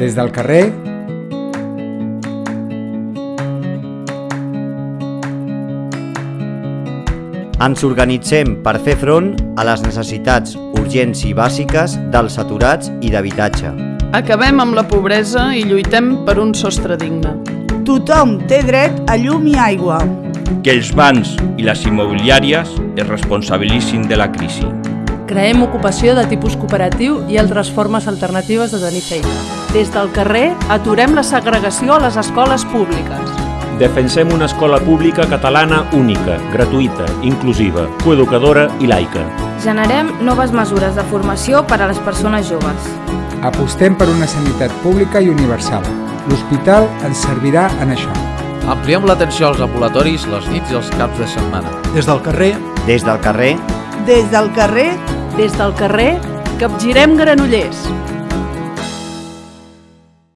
Des del carrer Ens organitzem per fer front a les necessitats urgents i bàsiques dels aturats i d'habitatge. Acabem amb la pobresa i lluitem per un sostre digne. Tothom té dret a llum i aigua. Que els bancs i les immobiliàries es responsabilitzin de la crisi. Creem ocupació de tipus cooperatiu i altres formes alternatives de tenir feina. Des del carrer aturem la segregació a les escoles públiques. Defensem una escola pública catalana única, gratuïta, inclusiva, coeducadora i laica. Generem noves mesures de formació per a les persones joves. apostem per una sanitat pública i universal. L'hospital ens servirà en això. Ampliem l'atenció als ambulatoris les nits i els caps de setmana. Des del carrer, Des del carrer Des del carrer, Des del carrer capgirem Granollers.